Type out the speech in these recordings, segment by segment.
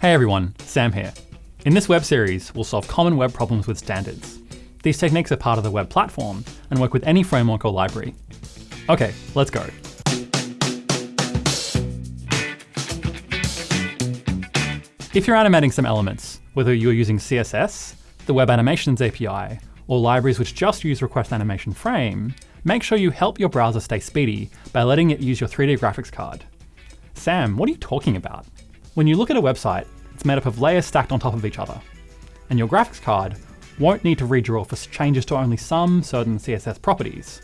Hey everyone, Sam here. In this web series, we'll solve common web problems with standards. These techniques are part of the web platform and work with any framework or library. Okay, let's go. If you're animating some elements, whether you're using CSS, the Web Animations API, or libraries which just use Request Animation Frame, make sure you help your browser stay speedy by letting it use your 3D graphics card. Sam, what are you talking about? When you look at a website, it's made up of layers stacked on top of each other, and your graphics card won't need to redraw for changes to only some certain CSS properties,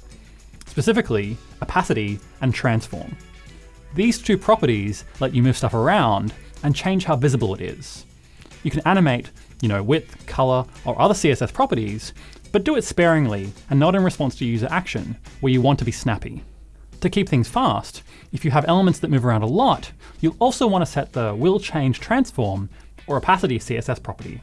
specifically opacity and transform. These two properties let you move stuff around and change how visible it is. You can animate, you know, width, color, or other CSS properties, but do it sparingly and not in response to user action, where you want to be snappy. To keep things fast, if you have elements that move around a lot, you'll also want to set the will change transform or opacity CSS property.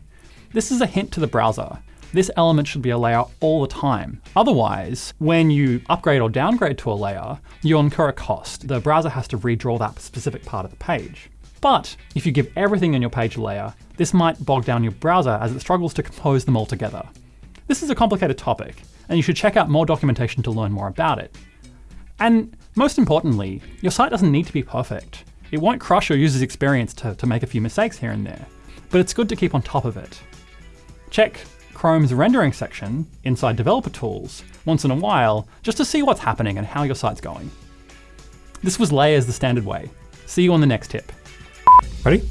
This is a hint to the browser. This element should be a layer all the time. Otherwise, when you upgrade or downgrade to a layer, you'll incur a cost. The browser has to redraw that specific part of the page. But if you give everything on your page a layer, this might bog down your browser as it struggles to compose them all together. This is a complicated topic, and you should check out more documentation to learn more about it. And most importantly, your site doesn't need to be perfect. It won't crush your user's experience to, to make a few mistakes here and there, but it's good to keep on top of it. Check Chrome's rendering section inside Developer Tools once in a while just to see what's happening and how your site's going. This was Layers the standard way. See you on the next tip. Ready?